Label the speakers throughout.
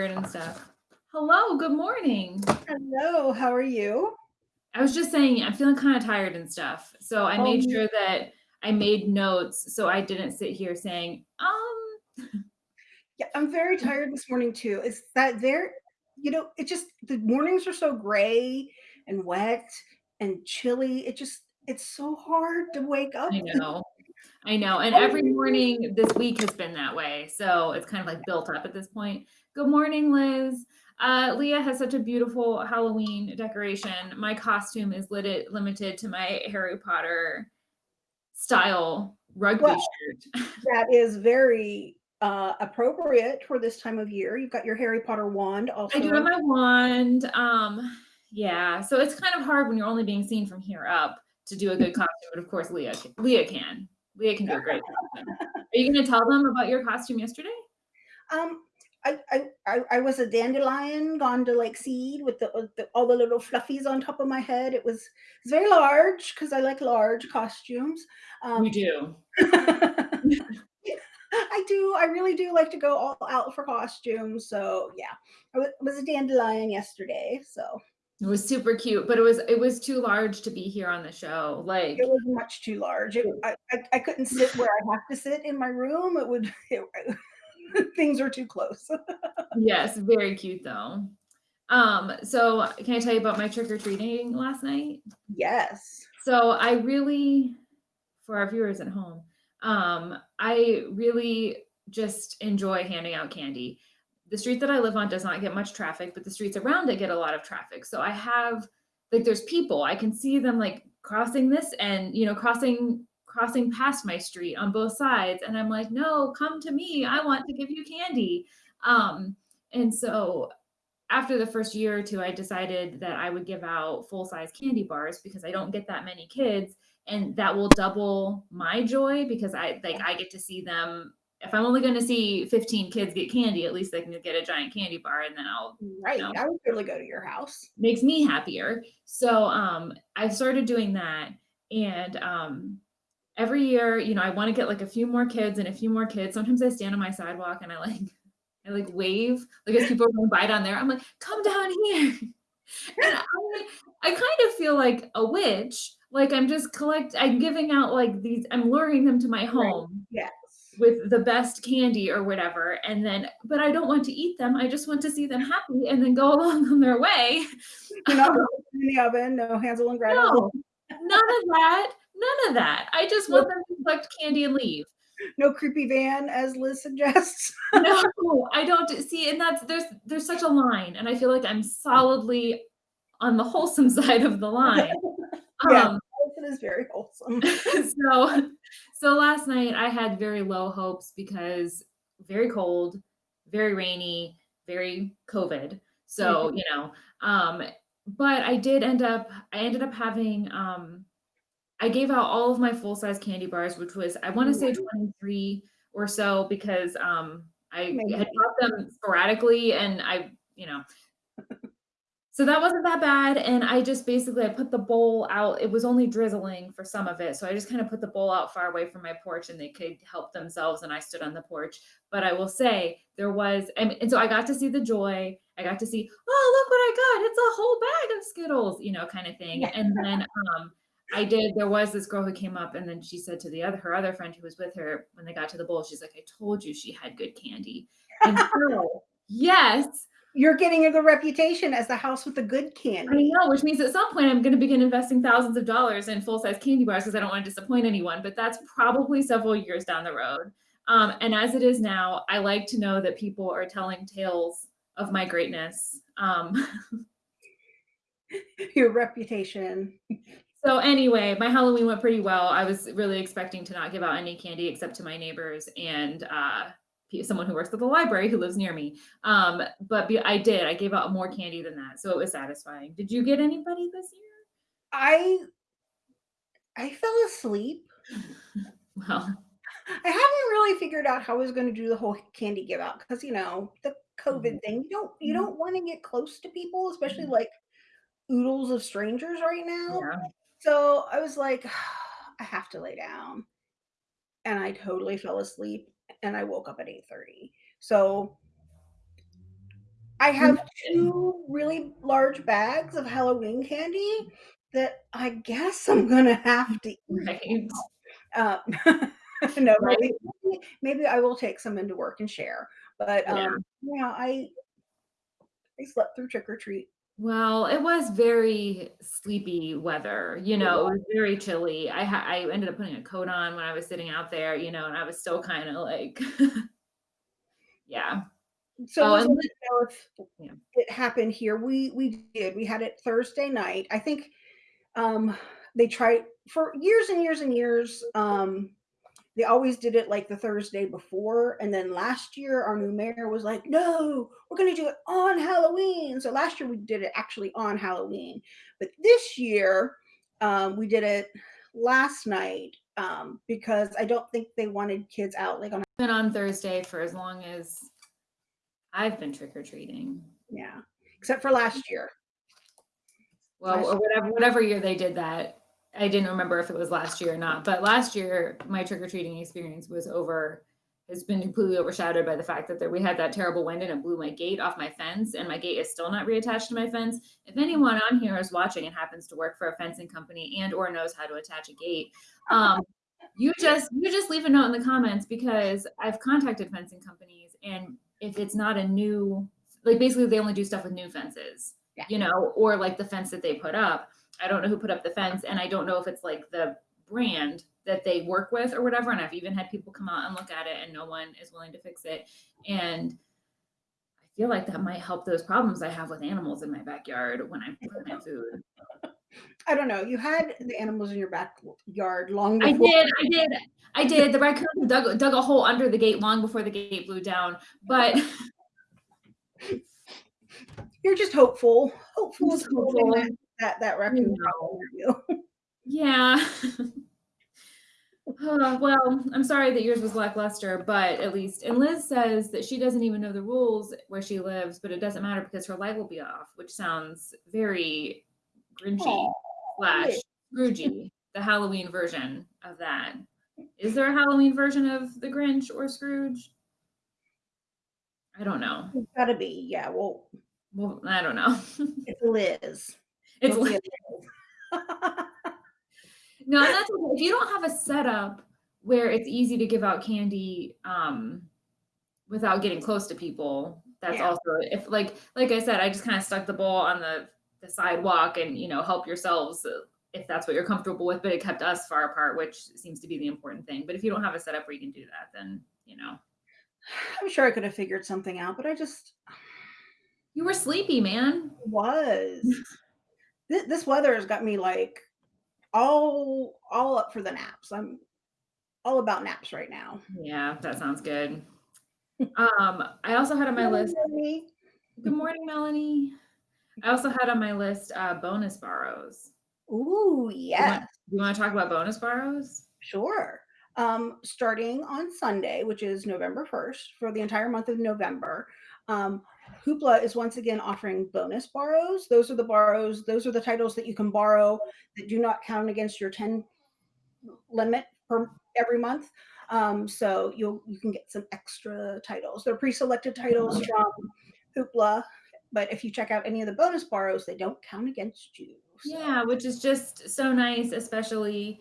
Speaker 1: and stuff. Hello, good morning.
Speaker 2: Hello, how are you?
Speaker 1: I was just saying I'm feeling kind of tired and stuff. So I made
Speaker 2: Um,
Speaker 1: sure that I made notes so I didn't sit here saying, um
Speaker 2: yeah, I'm very tired this morning too. Is that there you know, it just the mornings are so gray and wet and chilly. It just it's so hard to wake up.
Speaker 1: I know. I know. And every morning this week has been that way. So it's kind of like built up at this point. Good morning, Liz. Uh, Leah has such a beautiful Halloween decoration. My costume is lit limited to my Harry Potter style rugby
Speaker 2: Well,
Speaker 1: shirt.
Speaker 2: that is very, uh, appropriate for this time of year. You've got your Harry Potter wand
Speaker 1: I do have my wand, um, yeah, so it's kind of hard when you're only being seen from here up to do a good costume, but of course Leah Leah can. Leah can do a great costume. Are you gonna tell them about your costume yesterday?
Speaker 2: Um, I I I I was a dandelion gone to, like, seed with the the all the little fluffies on top of my head. It was it's very large because I like large costumes.
Speaker 1: You
Speaker 2: Um
Speaker 1: do.
Speaker 2: I do, I really do like to go all out for costumes, so yeah. I wa was a dandelion yesterday, so
Speaker 1: It was super cute, but it was it was too large to be here on the show, Like It
Speaker 2: was much too large. It I I I couldn't sit where I have to sit in my room. It would it things are too close.
Speaker 1: Yes, very cute though. Um, so can I tell you about my trick-or-treating last night?
Speaker 2: Yes.
Speaker 1: So I really for our viewers at home, um, I really just enjoy handing out candy. The street that I live on does not get much traffic, but the streets around it get a lot of traffic. So I have like, there's people, I can see them, like, crossing this and, you know, crossing crossing past my street on both sides, and I'm like, "No, come to me, I want to give you candy." Um, and so after the 1st year or 2, I decided that I would give out full-size candy bars because I don't get that many kids, and that will double my joy because I like, I get to see them if I'm only gonna see 15 kids get candy, at least they can get a giant candy bar, and then I'll, you
Speaker 2: Right,
Speaker 1: know
Speaker 2: I would really go to your house.
Speaker 1: makes me happier. So, um, I've started doing that, and, um, every year, you know, I wanna get, like, a few more kids and a few more kids. Sometimes I stand on my sidewalk and I, like I, like, wave, like, as people are going by down there, I'm like, "Come down here." And I I kind of feel like a witch, like, I'm just collect I'm giving out, like, these I'm luring them to my
Speaker 2: Right,
Speaker 1: home
Speaker 2: yes.
Speaker 1: with the best candy or whatever, and then but I don't want to eat them, I just want to see them happy and then go along on their way.
Speaker 2: You're not
Speaker 1: Um
Speaker 2: in the oven, no Hansel and Gretel.
Speaker 1: No, none of that, none of that. I just want them to collect candy and leave.
Speaker 2: No creepy van as Liz suggests.
Speaker 1: No, I don't see, and that's there's there's such a line, and I feel like I'm solidly on the wholesome side of the line.
Speaker 2: Yeah,
Speaker 1: Um
Speaker 2: it is very wholesome.
Speaker 1: So so last night I had very low hopes because very cold, very rainy, very COVID. So,
Speaker 2: Mhm.
Speaker 1: you know, um, but I did end up I ended up having, um I gave out all of my full-size candy bars, which was I wanna say 23 or so because, um, I had bought them sporadically and I, you know So that wasn't that bad, and I just basically I put the bowl out it was only drizzling for some of it, so I just kinda put the bowl out far away from my porch and they could help themselves, and I stood on the porch. But I will say there was and and so I got to see the joy, I got to see, "Oh, look what I got, it's a whole bag of Skittles," you know, kinda thing.
Speaker 2: Yeah.
Speaker 1: And then, um, I did there was this girl who came up and then she said to the other her other friend who was with her when they got to the bowl, she's like, "I told you she had good candy." And so yes.
Speaker 2: You're getting a good reputation as the house with the good
Speaker 1: I
Speaker 2: candy.
Speaker 1: know, which means at some point I'm gonna begin investing thousands of dollars in full-size candy bars because I don't wanna disappoint anyone, but that's probably several years down the road. Um, and as it is now, I like to know that people are telling tales of my greatness. Um
Speaker 2: Your reputation.
Speaker 1: So anyway, my Halloween went pretty well. I was really expecting to not give out any candy except to my neighbors and, uh, someone who works at the library who lives near me. Um, but I did, I gave out more candy than that, so it was satisfying. Did you get anybody this year?
Speaker 2: I I fell asleep.
Speaker 1: Well
Speaker 2: I haven't really figured out how I was gonna do the whole candy give out because you know, the. COVID thing. You don't you
Speaker 1: Mhm.
Speaker 2: don't wanna get close to people, especially,
Speaker 1: Mhm.
Speaker 2: like, oodles of strangers right now.
Speaker 1: Yeah.
Speaker 2: So, I was like, "I have to lay down." And I totally fell asleep, and I woke up at 8:30. So I have 2 really large bags of Halloween candy that I guess I'm gonna have to eat.
Speaker 1: Right.
Speaker 2: Uh, no,
Speaker 1: Right?
Speaker 2: maybe maybe I will take some into work and share, but,
Speaker 1: Yeah.
Speaker 2: um, yeah, I I slept through trick or treat.
Speaker 1: Well, it was very sleepy weather, you know, it was very chilly. I ha I ended up putting a coat on when I was sitting out there, you know, and I was still kinda like Yeah.
Speaker 2: So
Speaker 1: Oh, and
Speaker 2: wants
Speaker 1: li
Speaker 2: to know if
Speaker 1: Yeah.
Speaker 2: it happened here. We we did. We had it Thursday night. I think, um, they tried for years and years and years, um, they always did it, like, the Thursday before, and then last year, our new mayor was like, "No, we're gonna do it on Halloween." So last year, we did it actually on Halloween, but this year, um, we did it last night, um, because I don't think they wanted kids out, like, on
Speaker 1: Been on Thursday for as long as I've been trick or treating.
Speaker 2: Yeah, except for last year.
Speaker 1: Well,
Speaker 2: Last
Speaker 1: or whatever whatever year they did that. I didn't remember if it was last year or not, but last year, my trick or treating experience was over It's been completely overshadowed by the fact that there we had that terrible wind and it blew my gate off my fence, and my gate is still not reattached to my fence. If anyone on here is watching and happens to work for a fencing company and or knows how to attach a gate, um, you just you just leave a note in the comments because I've contacted fencing companies, and if it's not a new like, basically, they only do stuff with new fences,
Speaker 2: Yeah.
Speaker 1: you know, or, like, the fence that they put up. I don't know who put up the fence, and I don't know if it's, like, the brand that they work with or whatever, and I've even had people come out and look at it, and no one is willing to fix it, and I feel like that might help those problems I have with animals in my backyard when I plant food.
Speaker 2: I don't know. You had the animals in your backyard long
Speaker 1: I did, I did, I did. The raccoon dug dug a hole under the gate long before the gate blew down, but
Speaker 2: You're just hopeful. Hopeful
Speaker 1: Just hopeful.
Speaker 2: That that raccoon
Speaker 1: know.
Speaker 2: problem for you.
Speaker 1: Yeah. Uh, well, I'm sorry that yours was lackluster, but at least and Liz says that she doesn't even know the rules where she lives, but it doesn't matter because her light will be off, which sounds very Grinchy slash. Scroogey, the Halloween version of that. Is there a Halloween version of the Grinch or Scrooge? I don't know.
Speaker 2: It's gotta be. Yeah, well,
Speaker 1: Well, I don't know.
Speaker 2: it's Liz.
Speaker 1: It's
Speaker 2: it's
Speaker 1: No, that's okay. If you don't have a setup where it's easy to give out candy, um, without getting close to people, that's
Speaker 2: Yeah.
Speaker 1: also if like like I said, I just kinda stuck the bowl on the the sidewalk and, you know, help yourselves, uh, if that's what you're comfortable with, but it kept us far apart, which seems to be the important thing. But if you don't have a setup where you can do that, then, you know.
Speaker 2: I'm sure I could have figured something out, but I just
Speaker 1: You were sleepy, man.
Speaker 2: was. This this weather has got me, like, all all up for the naps. I'm all about naps right now.
Speaker 1: Yeah, that sounds good. Um, I also had on my list. Good morning, Melanie. I also had on my list, uh, bonus borrows.
Speaker 2: Ooh,
Speaker 1: You
Speaker 2: yes.
Speaker 1: want you wanna talk about bonus borrows?
Speaker 2: Sure. Um, starting on Sunday, which is November 1st, for the entire month of November, um, Hoopla is once again offering bonus borrows. Those are the borrows, those are the titles that you can borrow that do not count against your 10 limit per every month. Um, so you'll you can get some extra titles. They're pre-selected titles from Hoopla, but if you check out any of the bonus borrows, they don't count against you. So
Speaker 1: Yeah, which is just so nice, especially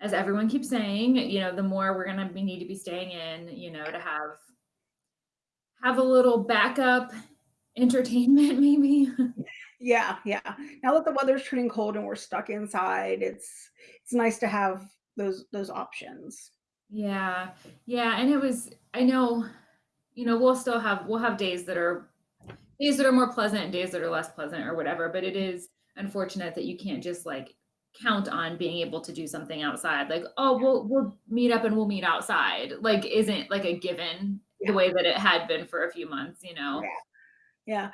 Speaker 1: as everyone keeps saying, you know, the more we're gonna be need to be staying in, you know, to have have a little backup entertainment maybe.
Speaker 2: Yeah, yeah. Now that the weather's turning cold and we're stuck inside, it's it's nice to have those those options.
Speaker 1: Yeah. Yeah, and it was I know, you know, we'll still have we'll have days that are days that are more pleasant and days that are less pleasant or whatever, but it is unfortunate that you can't just, like, count on being able to do something outside, like, "Oh, we'll we'll meet up and we'll meet outside," like, isn't, like, a given the way that it had been for a few months, you know?
Speaker 2: Yeah. Yeah.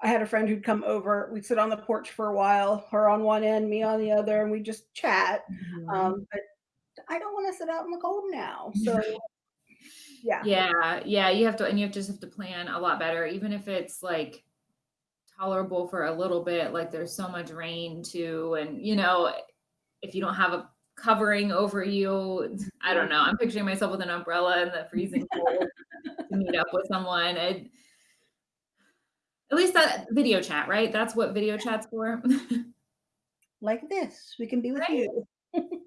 Speaker 2: I had a friend who'd come over, we'd sit on the porch for a while, her on one end, me on the other, and we'd just chat.
Speaker 1: Mhm.
Speaker 2: Um, but I don't wanna sit out in the cold now. So yeah.
Speaker 1: Yeah, yeah, you have to and you have just have to plan a lot better, even if it's, like, tolerable for a little bit, like, there's so much rain too, and, you know, if you don't have a covering over you, I don't know, I'm picturing myself with an umbrella in the freezing cold to meet up with someone, and At least that video chat, right? That's what video chat's for.
Speaker 2: Like this, we can be with
Speaker 1: Right?
Speaker 2: you.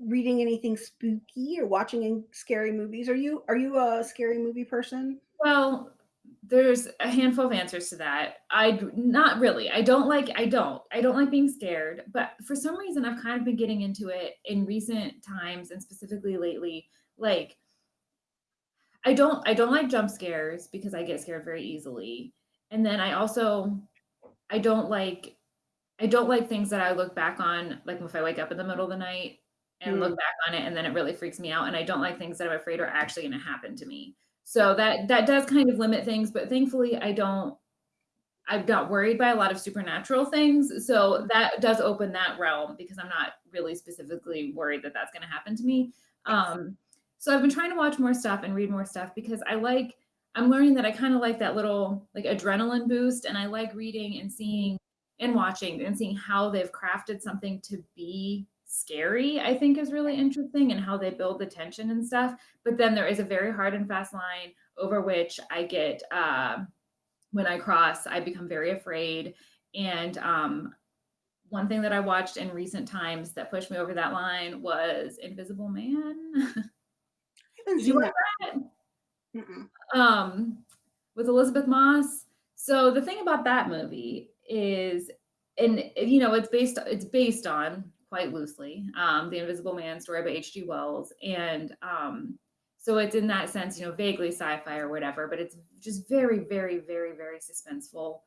Speaker 2: Reading anything spooky or watching any scary movies? Are you are you a scary movie person?
Speaker 1: Well, there's a handful of answers to that. I not really. I don't like I don't. I don't like being scared, but for some reason, I've kind of been getting into it in recent times and specifically lately. Like, I don't I don't like jump scares because I get scared very easily. And then I also I don't like I don't like things that I look back on, like if I wake up in the middle of the night and look
Speaker 2: Mm.
Speaker 1: back on it and then it really freaks me out, and I don't like things that I'm afraid are actually gonna happen to me. So that that does kind of limit things, but thankfully I don't I've got worried by a lot of supernatural things, so that does open that realm because I'm not really specifically worried that that's gonna happen to me. Um, so I've been trying to watch more stuff and read more stuff because I like I'm learning that I kinda like that little, like, adrenaline boost, and I like reading and seeing and watching and seeing how they've crafted something to be scary, I think is really interesting, and how they build the tension and stuff, but then there is a very hard and fast line over which I get, uh when I cross, I become very afraid, and, um, one thing that I watched in recent times that pushed me over that line was Invisible Man. You
Speaker 2: that.
Speaker 1: Um, with Elisabeth Moss. So the thing about that movie is and, you know, it's based it's based on, quite loosely, um, The Invisible Man story by H.G. Wells, and, um, so it's in that sense, you know, vaguely sci-fi or whatever, but it's just very, very, very, very suspenseful,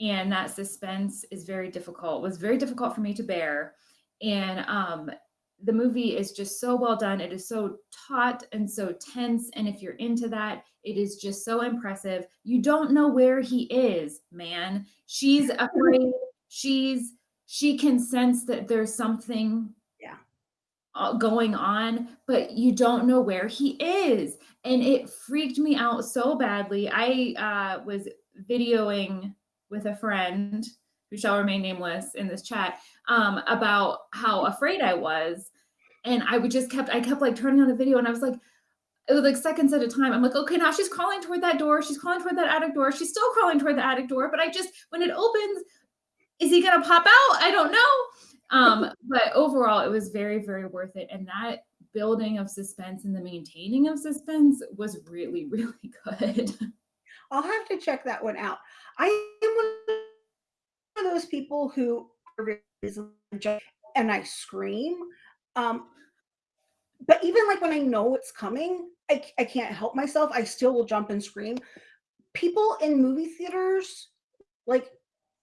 Speaker 1: and that suspense is very difficult was very difficult for me to bear, and, um, the movie is just so well done, it is so taut and so tense, and if you're into that, it is just so impressive. You don't know where he is, man. She's afraid, she's she can sense that there's something
Speaker 2: Yeah.
Speaker 1: going on, but you don't know where he is, and it freaked me out so badly. I, uh, was videoing with a friend, who shall remain nameless in this chat, um, about how afraid I was, and I would just kept I kept, like, turning on the video, and I was like it was, like, seconds at a time. I'm like, "Okay, now she's crawling toward that door, she's crawling toward that attic door, she's still crawling toward the attic door, but I just when it opens, is he gonna pop out? I don't know." Um, but overall, it was very, very worth it, and that building of suspense and the maintaining of suspense was really, really good.
Speaker 2: I'll have to check that one out. I am of those people who are very easily judged and I scream, um but even, like, when I know it's coming, I, I can't help myself, I still will jump and scream. People in movie theaters, like,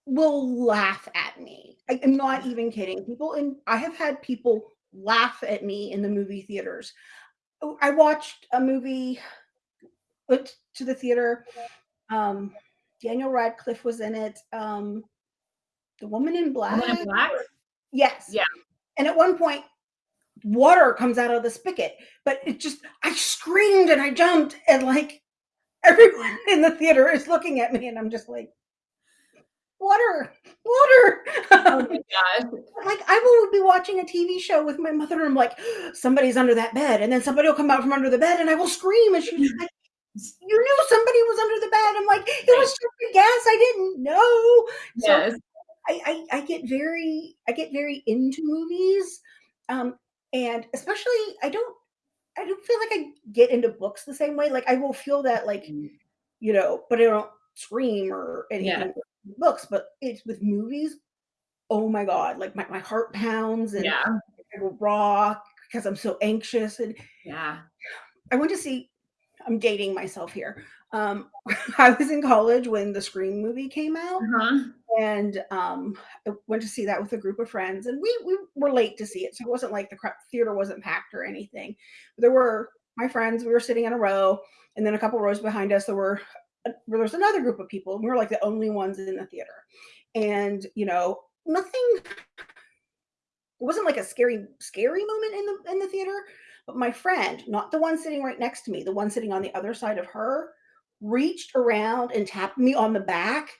Speaker 2: will laugh at me. I am not even kidding. People in I have had people laugh at me in the movie theaters. Oh, I watched a movie went to the theater, um, Daniel Radcliffe was in it, um, The Woman in
Speaker 1: Woman in
Speaker 2: Black?
Speaker 1: Black?
Speaker 2: Yes,
Speaker 1: Yeah.
Speaker 2: and at one point, water comes out of the spigot, but it just I screamed and I jumped and, like, everyone in the theater is looking at me and I'm just like "Water, water."
Speaker 1: Oh my gosh.
Speaker 2: Like, I will be watching a TV show with my mother and I'm like, "Somebody's under that bed," and then somebody will come out from under the bed and I will scream and she's like, "You knew somebody was under the bed." I'm like, "It was just a guess, I didn't know." So,
Speaker 1: Yes.
Speaker 2: I I I get very I get very into movies, um, and especially I don't I don't feel like I get into books the same way, like, I will feel that, like,
Speaker 1: Mm.
Speaker 2: you know, but I don't scream or
Speaker 1: Yeah.
Speaker 2: anything with books, but it's with movies, oh my god, like, my my heart pounds and
Speaker 1: Yeah.
Speaker 2: I will rock 'cause I'm so anxious and
Speaker 1: Yeah.
Speaker 2: I went to see I'm dating myself here, um, I was in college when the Scream movie came out,
Speaker 1: Uh-huh.
Speaker 2: and, um, I went to see that with a group of friends, and we we were late to see it, so it wasn't like the theater wasn't packed or anything. There were my friends, we were sitting in a row, and then a couple rows behind us, there were uh, there was another group of people, and we were, like, the only ones in the theater, and, you know, nothing it wasn't like a scary scary moment in the in the theater, but my friend, not the one sitting right next to me, the one sitting on the other side of her, reached around and tapped me on the back,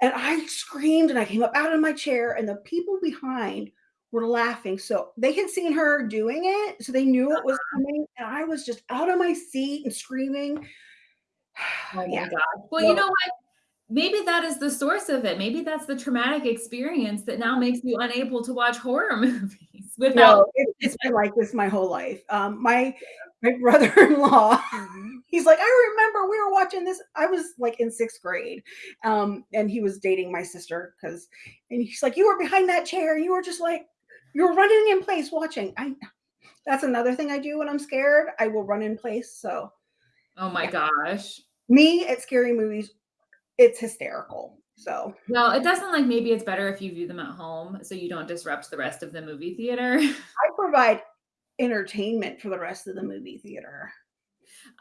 Speaker 2: and I screamed, and I came up out of my chair, and the people behind were laughing, so they had seen her doing it, so they knew it was
Speaker 1: Uh-huh.
Speaker 2: coming, and I was just out of my seat and screaming.
Speaker 1: Oh my
Speaker 2: yeah.
Speaker 1: Well, you know what? Maybe that is the source of it. Maybe that's the traumatic experience that now makes you unable to watch horror movies without
Speaker 2: no, it, it's been like this my whole life. Um, my my brother-in-law, he's like, I remember we were watching this. I was like in sixth grade, um, and he was dating my sister because, and he's like, you were behind that chair. You were just like, you were running in place watching. I that's another thing I do when I'm scared. I will run in place. So
Speaker 1: Oh my
Speaker 2: yeah,
Speaker 1: gosh.
Speaker 2: me at scary movies, it's hysterical. So
Speaker 1: Well, it doesn't like maybe it's better if you view them at home so you don't disrupt the rest of the movie theater.
Speaker 2: I provide entertainment for the rest of the movie theater.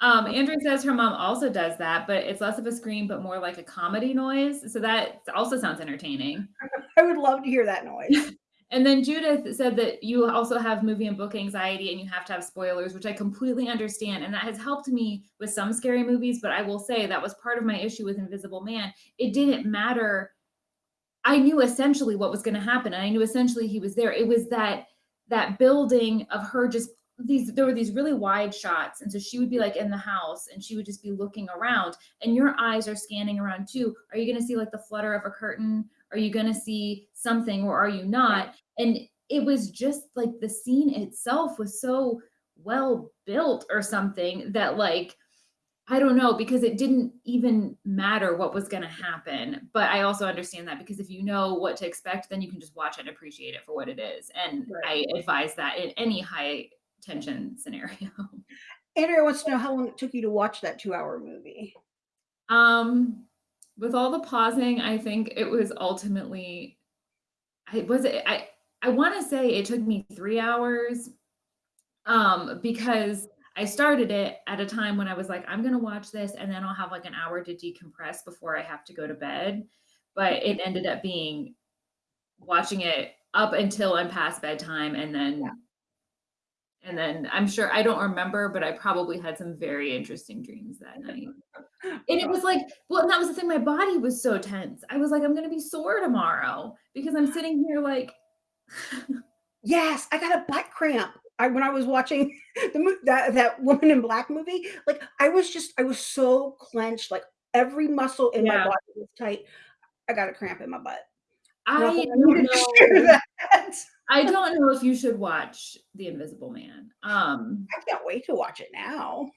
Speaker 1: Um, Andrew says her mom also does that, but it's less of a scream, but more like a comedy noise. So that also sounds entertaining.
Speaker 2: I would love to hear that noise.
Speaker 1: And then Judith said that you also have movie and book anxiety and you have to have spoilers, which I completely understand. And that has helped me with some scary movies. But I will say that was part of my issue with Invisible Man. It didn't matter. I knew essentially what was going to happen. And I knew essentially he was there. It was that that building of her just these there were these really wide shots. And so she would be like in the house and she would just be looking around. And your eyes are scanning around too. Are you going to see like the flutter of a curtain? Are you going to see something or are you not? And it was just like the scene itself was so well built or something that like I don't know because it didn't even matter what was going to happen. But I also understand that because if you know what to expect, then you can just watch it and appreciate it for what it is. And
Speaker 2: Right.
Speaker 1: I advise that in any high tension scenario.
Speaker 2: Andrea wants to know how long it took you to watch that two-hour movie.
Speaker 1: Um, with all the pausing, I think it was ultimately, I was it, I, I want to say it took me three hours um, because I started it at a time when I was like, I'm going to watch this and then I'll have like an hour to decompress before I have to go to bed. But it mm-hmm. ended up being watching it up until I'm past bedtime and then
Speaker 2: Yeah.
Speaker 1: and then I'm sure I don't remember, but I probably had some very interesting dreams that night. And it was like, well, and that was the thing. My body was so tense. I was like, I'm gonna be sore tomorrow because I'm sitting here like,
Speaker 2: yes, I got a butt cramp. I when I was watching the that that Woman in Black movie, like I was just I was so clenched, like every muscle in my
Speaker 1: yeah,
Speaker 2: body was tight. I got a cramp in my butt. And I
Speaker 1: I
Speaker 2: thought I
Speaker 1: don't
Speaker 2: needed to share
Speaker 1: know.
Speaker 2: that.
Speaker 1: I don't know if you should watch The Invisible Man. Um,
Speaker 2: I can't wait to watch it now.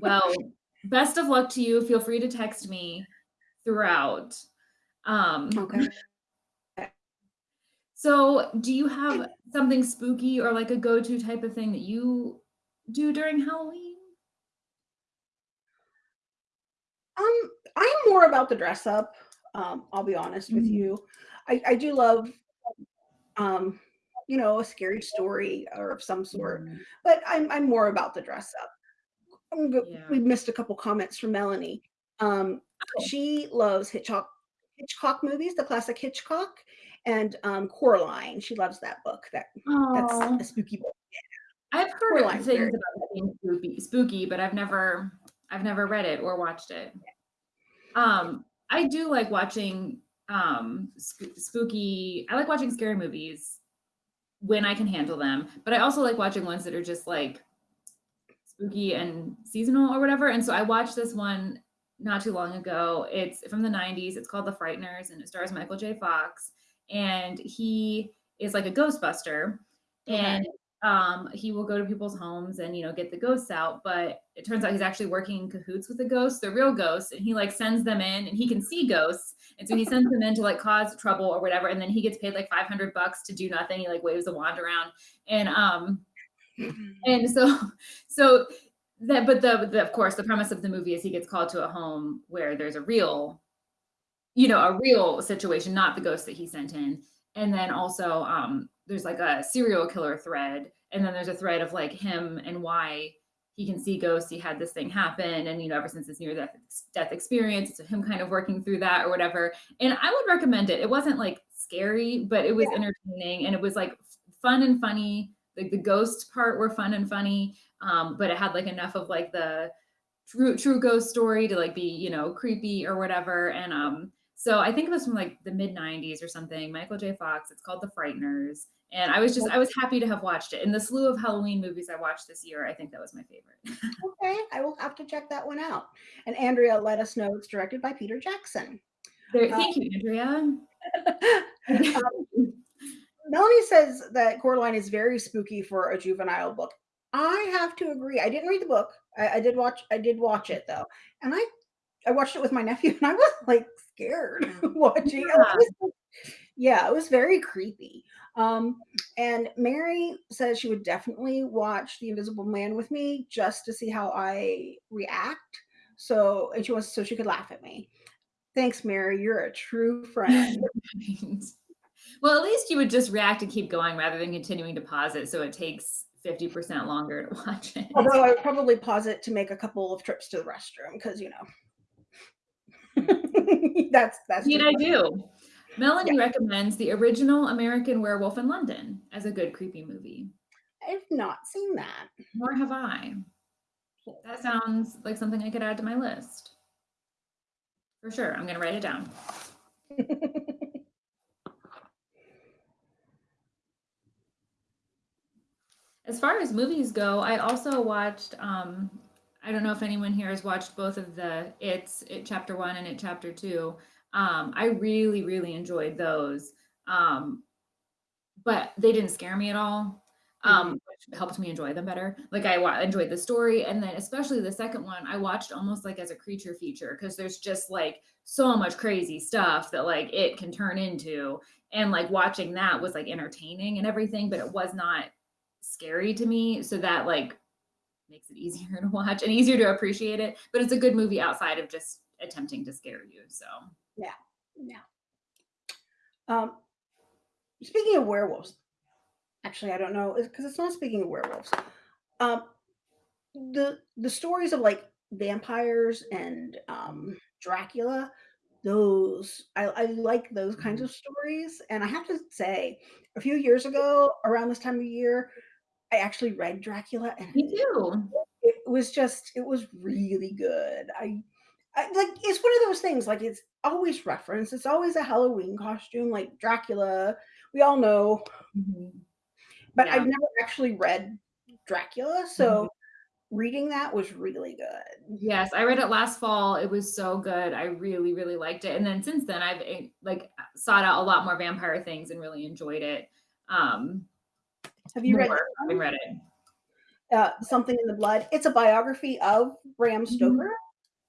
Speaker 1: well, best of luck to you. Feel free to text me throughout. Um,
Speaker 2: Okay.
Speaker 1: So do you have something spooky or like a go-to type of thing that you do during Halloween?
Speaker 2: Um, I'm more about the dress up. Um, I'll be honest with
Speaker 1: Mhm.
Speaker 2: you. I, I do love um, you know, a scary story or of some sort,
Speaker 1: Mhm.
Speaker 2: but I'm I'm more about the dress up.
Speaker 1: Yeah.
Speaker 2: we missed a couple comments from Melanie. Um,
Speaker 1: Oh.
Speaker 2: she loves Hitchcock Hitchcock movies, the classic Hitchcock, and um, Coraline. She loves that book. That that's a spooky book.
Speaker 1: I've heard
Speaker 2: Coraline's
Speaker 1: things about that being spooky, spooky, but I've never, I've never read it or watched it. Um, I do like watching um sp- spooky. I like watching scary movies when I can handle them, but I also like watching ones that are just like spooky and seasonal or whatever. And so I watched this one not too long ago. It's from the 90s. It's called The Frighteners and it stars Michael J. Fox. And he is like a Ghostbuster.
Speaker 2: Okay.
Speaker 1: And um, he will go to people's homes and you know get the ghosts out. But it turns out he's actually working in cahoots with the ghosts, the real ghosts, and he like sends them in and he can see ghosts. And so he sends them in to like cause trouble or whatever. And then he gets paid like 500 bucks to do nothing. He like waves a wand around. And um, and so so that but the, the of course the premise of the movie is he gets called to a home where there's a real you know a real situation not the ghost that he sent in. And then also um there's like a serial killer thread and then there's a thread of like him and why he can see ghosts. He had this thing happen and you know ever since his near death death experience so him kind of working through that or whatever. And i would recommend it. It wasn't like scary but it was
Speaker 2: Yeah.
Speaker 1: entertaining and it was like fun and funny. Like the ghost part were fun and funny um but it had like enough of like the true true ghost story to like be you know creepy or whatever. And um So I think it was from like the mid 90s or something. Michael J. Fox. It's called The Frighteners. And I was just, I was happy to have watched it. In the slew of Halloween movies I watched this year, I think that was my favorite.
Speaker 2: Okay, I will have to check that one out. And Andrea let us know it's directed by Peter Jackson.
Speaker 1: There,
Speaker 2: Uh,
Speaker 1: thank you, Andrea.
Speaker 2: Um, Melanie says that Coraline is very spooky for a juvenile book. I have to agree. I didn't read the book. I, I did watch. I did watch it though, and I I watched it with my nephew, and I was like scared watching.
Speaker 1: Yeah.
Speaker 2: It was- yeah, it was very creepy. Um, and Mary says she would definitely watch The Invisible Man with me just to see how I react. So, and she wants so she could laugh at me. Thanks, Mary. You're a true friend.
Speaker 1: Well, at least you would just react and keep going rather than continuing to pause it so it takes 50% longer to watch it.
Speaker 2: Although I would probably pause it to make a couple of trips to the restroom because you know that's that's
Speaker 1: Indeed, I do. Melanie recommends the original American Werewolf in London as a good creepy movie.
Speaker 2: I've not seen that.
Speaker 1: Nor have I. That sounds like something I could add to my list. For sure. I'm going to write it down. As far as movies go, I also watched. Um, I don't know if anyone here has watched both of the It's It Chapter One and It Chapter Two. Um, I really, really enjoyed those, um, but they didn't scare me at all, um, which helped me enjoy them better. Like I enjoyed the story, and then especially the second one, I watched almost like as a creature feature because there's just like so much crazy stuff that like it can turn into, and like watching that was like entertaining and everything, but it was not scary to me. So that like makes it easier to watch and easier to appreciate it but it's a good movie outside of just attempting to scare you so
Speaker 2: Yeah. Um, speaking of werewolves, actually, I don't know because it's not speaking of werewolves. Um, the the stories of like vampires and um, Dracula, those I, I like those kinds
Speaker 1: Mhm.
Speaker 2: of stories. And I have to say, a few years ago, around this time of year, I actually read Dracula, and
Speaker 1: me too.
Speaker 2: it was just it was really good. I I, like it's one of those things like it's always referenced it's always a halloween costume like dracula we all know.
Speaker 1: Mhm.
Speaker 2: but
Speaker 1: Yeah.
Speaker 2: i've never actually read dracula so reading that was really good.
Speaker 1: Yes i read it last fall it was so good i really really liked it and then since then i've eh, like sought out a lot more vampire things and really enjoyed it. Um
Speaker 2: have you read
Speaker 1: having read it
Speaker 2: uh, something in the blood it's a biography of bram
Speaker 1: Mhm.
Speaker 2: stoker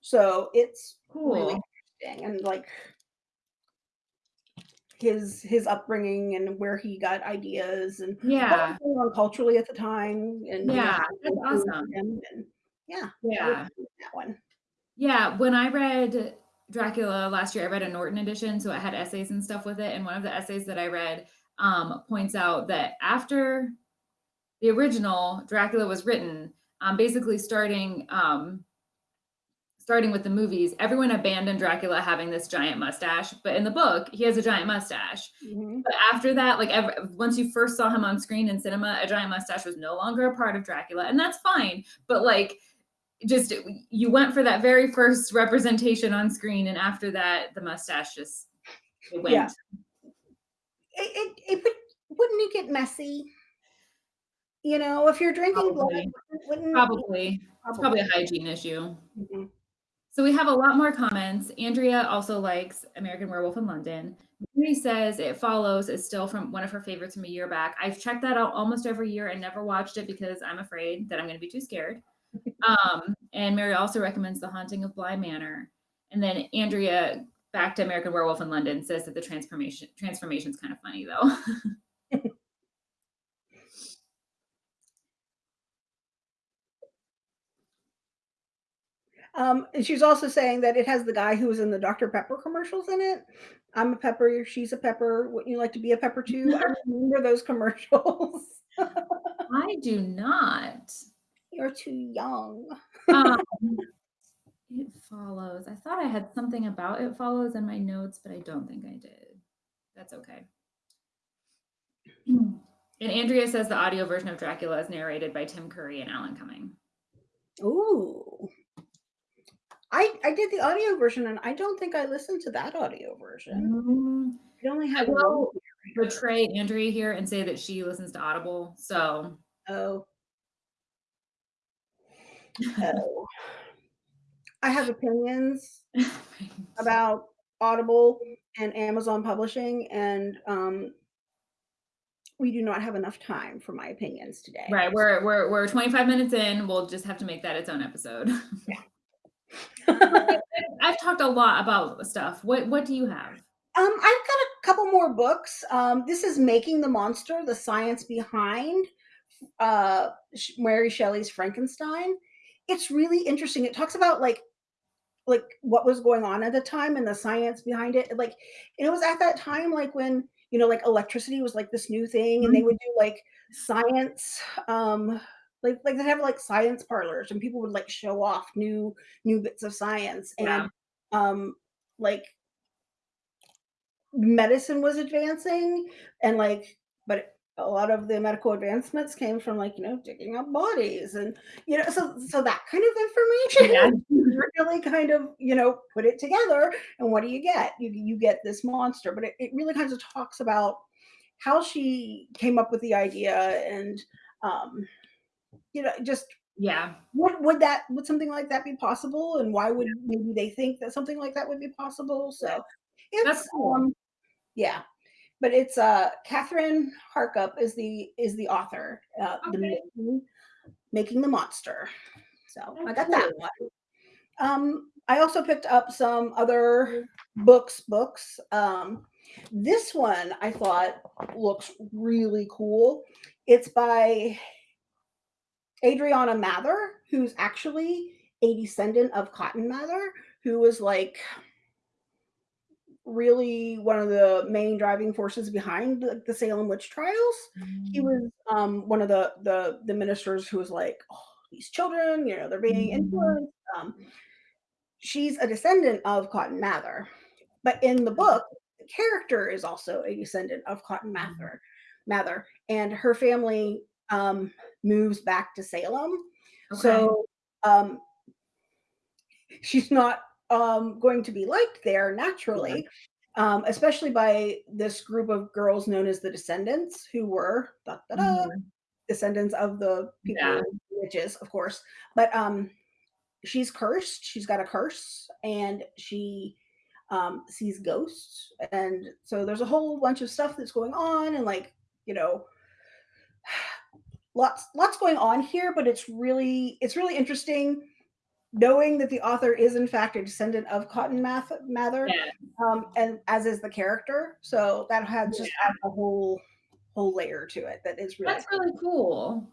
Speaker 2: so it's
Speaker 1: cool
Speaker 2: really interesting and like his his upbringing and where he got ideas and what
Speaker 1: yeah
Speaker 2: was going on culturally at the time and you know,
Speaker 1: Yeah, that's awesome.
Speaker 2: him, and yeah,
Speaker 1: yeah
Speaker 2: that one.
Speaker 1: Yeah, when I read Dracula last year, I read a Norton edition, so it had essays and stuff with it. And one of the essays that I read um, points out that after the original Dracula was written, um, basically starting um, starting with the movies, everyone abandoned Dracula having this giant mustache, but in the book, he has a giant mustache.
Speaker 2: Mhm.
Speaker 1: But after that, like ever, once you first saw him on screen in cinema, a giant mustache was no longer a part of Dracula, and that's fine. But like, just you went for that very first representation on screen, and after that, the mustache just went.
Speaker 2: Yeah. It, it, it would, wouldn't it get messy? You know, if you're drinking blood,
Speaker 1: Probably.
Speaker 2: wouldn't
Speaker 1: Probably, it's probably a hygiene issue.
Speaker 2: Mhm.
Speaker 1: So we have a lot more comments. Andrea also likes American Werewolf in London. Mary says it follows is still from one of her favorites from a year back. I've checked that out almost every year and never watched it because I'm afraid that I'm going to be too scared. Um, and Mary also recommends The Haunting of Bly Manor. And then Andrea, back to American Werewolf in London, says that the transformation transformation is kind of funny though.
Speaker 2: Um, and she's also saying that it has the guy who was in the Dr. Pepper commercials in it. I'm a pepper, she's a pepper. Wouldn't you like to be a pepper too? I remember those commercials.
Speaker 1: I do not.
Speaker 2: You're too young.
Speaker 1: Um, it follows. I thought I had something about it follows in my notes, but I don't think I did. That's okay. And Andrea says the audio version of Dracula is narrated by Tim Curry and Alan Cumming.
Speaker 2: Ooh. I I did the audio version, and I don't think I listened to that audio version.
Speaker 1: Mm,
Speaker 2: I only
Speaker 1: I
Speaker 2: have one
Speaker 1: will betray Andrea here and say that she listens to Audible, so
Speaker 2: Oh. Oh. I have opinions about Audible and Amazon Publishing, and, um we do not have enough time for my opinions today.
Speaker 1: Right, we're we're we're 25 minutes in, we'll just have to make that its own episode.
Speaker 2: Um,
Speaker 1: I've talked a lot about stuff. What what do you have?
Speaker 2: Um, I've got a couple more books. Um, this is Making the Monster: The Science Behind uh, Mary Shelley's Frankenstein. It's really interesting. It talks about like like what was going on at the time and the science behind it. Like it was at that time, like when you know, like electricity was like this new thing, and they
Speaker 1: Mhm.
Speaker 2: would do like science. Um, like like they have like science parlors, and people would like show off new new bits of science
Speaker 1: Yeah.
Speaker 2: and um like medicine was advancing and like but a lot of the medical advancements came from like you know digging up bodies and you know so so that kind of
Speaker 1: Yeah.
Speaker 2: information really kind of you know put it together and what do you get you you get this monster but it, it really kind of talks about how she came up with the idea and um you know just
Speaker 1: Yeah.
Speaker 2: would would that would something like that be possible and why would maybe they think that something like that would be possible so it's
Speaker 1: cool.
Speaker 2: um yeah but it's uh Kathryn Harkup is the is the author uh the making, making the monster. So I got that one. Um I also picked up some other books books. Um this one I thought looks really cool. It's by Adriana Mather, who's actually a descendant of Cotton Mather, who was like really one of the main driving forces behind the, the Salem witch trials. He
Speaker 1: Mm.
Speaker 2: was um, one of the, the the ministers who was like, oh, these children, you know, they're being
Speaker 1: Mhm.
Speaker 2: influenced. Um, she's a descendant of Cotton Mather, but in the book, the character is also a descendant of Cotton Mather, Mather, and her family um, moves back to Salem.
Speaker 1: Okay.
Speaker 2: So um, she's not um, going to be liked there naturally, um, especially by this group of girls known as the Descendants, who were da, da, da,
Speaker 1: Mhm.
Speaker 2: descendants of the people,
Speaker 1: Yeah.
Speaker 2: witches, of course. But um, she's cursed. She's got a curse, and she um, sees ghosts, and so there's a whole bunch of stuff that's going on, and like you know, lots lots going on here. But it's really it's really interesting knowing that the author is in fact a descendant of Cotton Math- Mather,
Speaker 1: Yeah.
Speaker 2: um, and as is the character. So that had just adds a whole whole layer to it that is really
Speaker 1: That's really cool.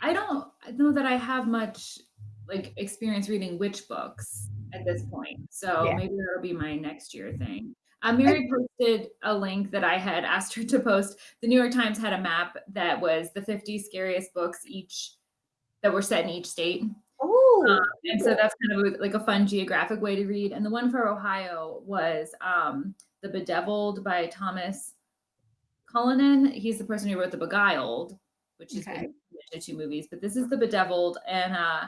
Speaker 1: I don't know that I have much like experience reading witch books at this point. So
Speaker 2: Yeah.
Speaker 1: maybe that'll be my next year thing. Uh, Mary posted a link that I had asked her to post. The New York Times had a map that was the 50 scariest books each that were set in each state.
Speaker 2: Oh
Speaker 1: And so that's kind of like a fun geographic way to read. And the one for Ohio was um, The Bedeviled by Thomas Cullinan. He's the person who wrote The Beguiled, which has
Speaker 2: Okay.
Speaker 1: the two movies. But this is The Bedeviled, and uh,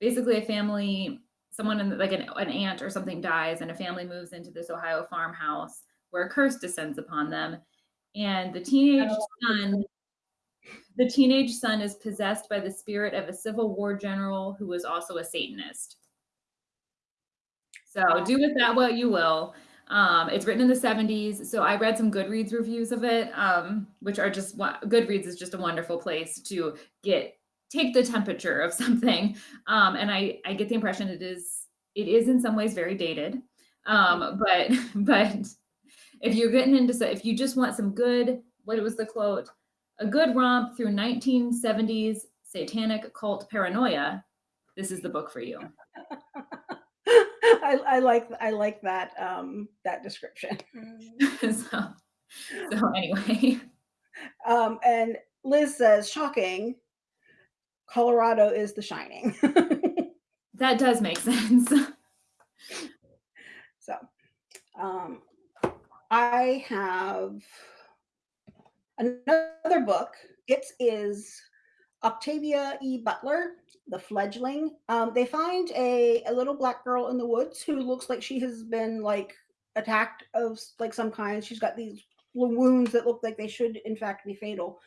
Speaker 1: basically a family, someone in like an, an aunt or something dies, and a family moves into this Ohio farmhouse where a curse descends upon them, and the teenage
Speaker 2: Oh.
Speaker 1: son the teenage son is possessed by the spirit of a Civil War general who was also a Satanist. So do with that what you will. Um, it's written in the 70s. So I read some Goodreads reviews of it, um, which are just Goodreads is just a wonderful place to get take the temperature of something. Um, and I I get the impression it is it is in some ways very dated. Um, but but if you're getting into so if you just want some good what was the quote a good romp through 1970s satanic cult paranoia. This is the book for you.
Speaker 2: I, I like I like that um, that description.
Speaker 1: so so anyway.
Speaker 2: Um, and Liz says, "Shocking, Colorado is The Shining."
Speaker 1: that does make sense.
Speaker 2: So, um, I have another book. It is Octavia E. Butler, The Fledgling. Um, they find a, a little black girl in the woods who looks like she has been like attacked of like some kind. She's got these wounds that look like they should in fact be fatal.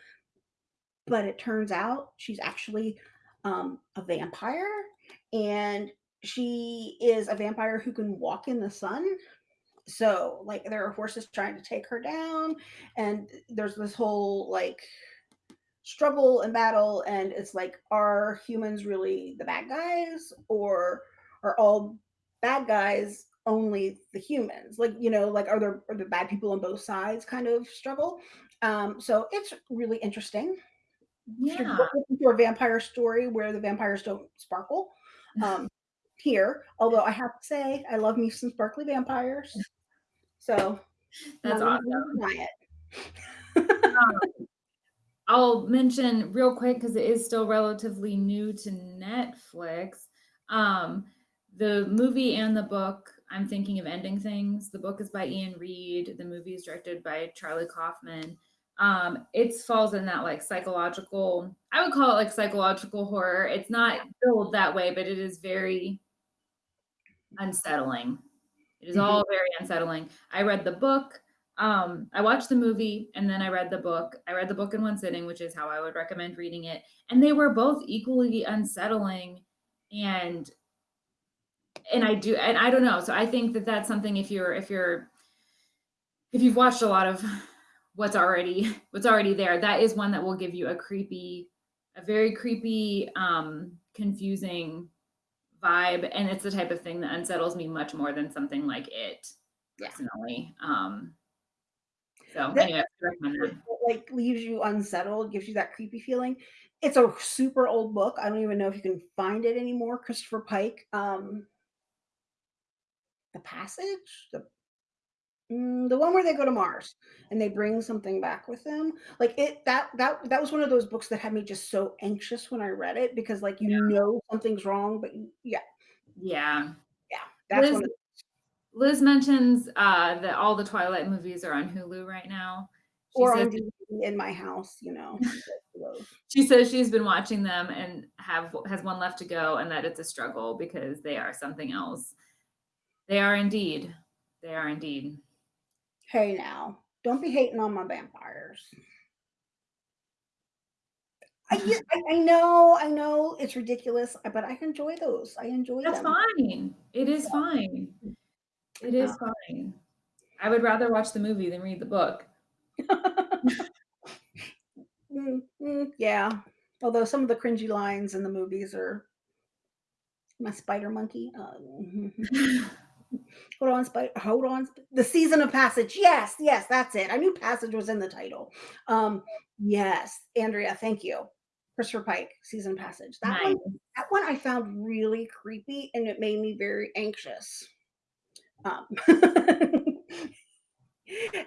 Speaker 2: But it turns out she's actually um, a vampire and she is a vampire who can walk in the sun. So, like, there are horses trying to take her down, and there's this whole like struggle and battle and it's like are humans really the bad guys or are all bad guys only the humans? Like you know like are there are the bad people on both sides kind of struggle? Um so it's really interesting.
Speaker 1: Yeah.
Speaker 2: for a vampire story where the vampires don't sparkle um here although i have to say i love me some sparkly vampires so
Speaker 1: That's awesome.
Speaker 2: gonna
Speaker 1: I'll mention real quick because it is still relatively new to Netflix. Um, the movie and the book, I'm thinking of ending things. The book is by Iain Reid. The movie is directed by Charlie Kaufman. Um, it falls in that like psychological, I would call it like psychological horror. It's not billed that way, but it is very unsettling. It is all very unsettling. I read the book. Um, I watched the movie and then I read the book. I read the book in one sitting, which is how I would recommend reading it. And they were both equally unsettling and and I do and I don't know. So I think that that's something if you're if you're if you've watched a lot of what's already what's already there, that is one that will give you a creepy a very creepy um confusing vibe and it's the type of thing that unsettles me much more than something like it
Speaker 2: Yeah.
Speaker 1: personally um so
Speaker 2: That-
Speaker 1: anyway
Speaker 2: it, like leaves you unsettled, gives you that creepy feeling. It's a super old book. I don't even know if you can find it anymore. Christopher Pike, um, The Passage, the mm, the one where they go to Mars and they bring something back with them. Like it that that that was one of those books that had me just so anxious when I read it because like you know something's wrong, but you, yeah,
Speaker 1: yeah.
Speaker 2: That's
Speaker 1: Liz, Liz mentions uh that all the twilight movies are on hulu right now. She
Speaker 2: or
Speaker 1: says
Speaker 2: on DVD in my house, you know.
Speaker 1: she says she's been watching them and have has one left to go and that it's a struggle because they are something else. They are indeed. They are indeed
Speaker 2: Hey now, don't be hating on my vampires. I, get- I, know, I know it's ridiculous, but I enjoy those. I enjoy
Speaker 1: That's
Speaker 2: them.
Speaker 1: fine. It is fine. It is fine. I would rather watch the movie than read the book.
Speaker 2: Mm, mm, yeah. Although some of the cringy lines in the movies are my spider monkey. Uh, hold on, spider. Hold on. The season of passage. Yes, yes, that's it. I knew passage was in the title. Um, yes, Andrea, thank you. Christopher Pike, season of passage. That one that one I found really creepy and it made me very anxious. Um,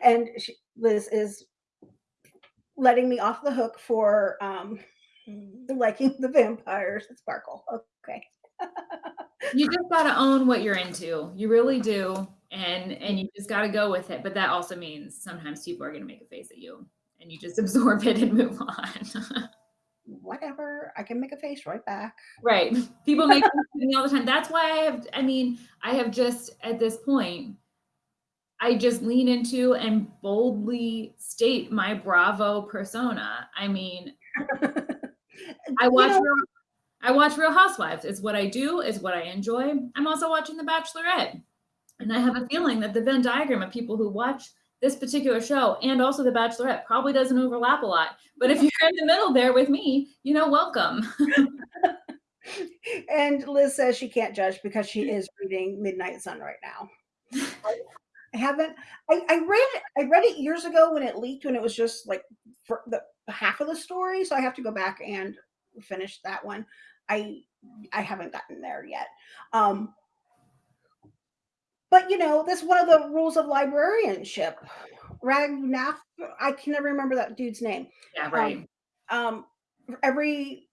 Speaker 2: and she, Liz is letting me off the hook for um, liking the vampires Sparkle. Okay.
Speaker 1: You just gotta own what you're into. You really do. And and you just gotta go with it. But that also means sometimes people are gonna make a face at you and you just absorb it and move on.
Speaker 2: Whatever. I can make a face right back.
Speaker 1: right. People make me all the time. That's why I have I mean, I have just at this point I just lean into and boldly state my Bravo persona. I mean, I
Speaker 2: You
Speaker 1: watch
Speaker 2: know,
Speaker 1: Real, I watch Real Housewives. It's what I do. It's what I enjoy. I'm also watching The Bachelorette, and I have a feeling that the Venn diagram of people who watch this particular show and also The Bachelorette probably doesn't overlap a lot. But if you're in the middle there with me, you know, welcome.
Speaker 2: and Liz says she can't judge because she is reading Midnight Sun right now. I haven't. I, I read it. I read it years ago when it leaked when it was just like for the half of the story. So I have to go back and finish that one. I I haven't gotten there yet. Um, but you know, that's one of the rules of librarianship. Ragnaff, I can never remember that dude's name.
Speaker 1: yeah, right.
Speaker 2: Um, for every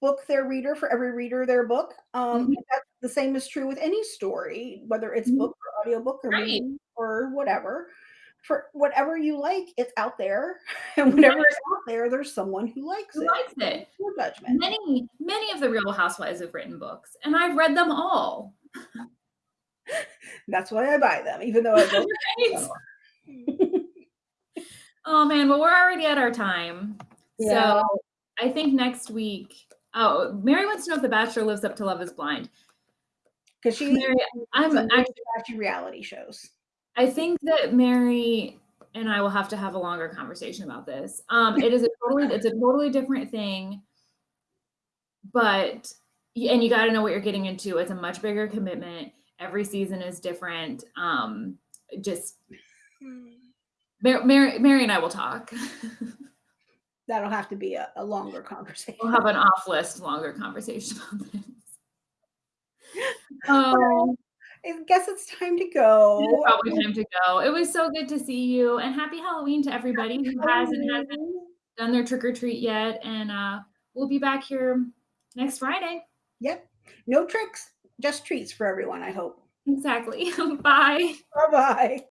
Speaker 2: book their reader, for every reader their book. Um,
Speaker 1: Mhm.
Speaker 2: that's the same is true with any story, whether it's
Speaker 1: Mhm.
Speaker 2: book or audiobook or
Speaker 1: Right.
Speaker 2: or whatever. For whatever you like, it's out there. And whenever it's out there, there's someone who likes
Speaker 1: Who
Speaker 2: it.
Speaker 1: likes it?
Speaker 2: No judgment.
Speaker 1: Many, many of the Real Housewives have written books, and I've read them all.
Speaker 2: That's why I buy them, even though I don't.
Speaker 1: Right? Oh man, well, we're already at our time.
Speaker 2: Yeah.
Speaker 1: So I think next week. Oh, Mary wants to know if The Bachelor lives up to Love is Blind.
Speaker 2: Because she
Speaker 1: Mary, I'm actually
Speaker 2: reality shows.
Speaker 1: I think that Mary and I will have to have a longer conversation about this. Um, it is a totally, it's a totally different thing, but and you got to know what you're getting into. It's a much bigger commitment. Every season is different. Um, just Mary, Mary, Mary and I will talk.
Speaker 2: That'll have to be a, a longer conversation.
Speaker 1: we'll have an off list longer conversation about this. Oh,
Speaker 2: I guess it's time to go.
Speaker 1: it's probably time to go. It was so good to see you, and happy Halloween to everybody who has and hasn't done their trick or treat yet. And uh, we'll be back here next Friday.
Speaker 2: Yep. No tricks, just treats for everyone, I hope.
Speaker 1: Exactly. Bye.
Speaker 2: Bye bye.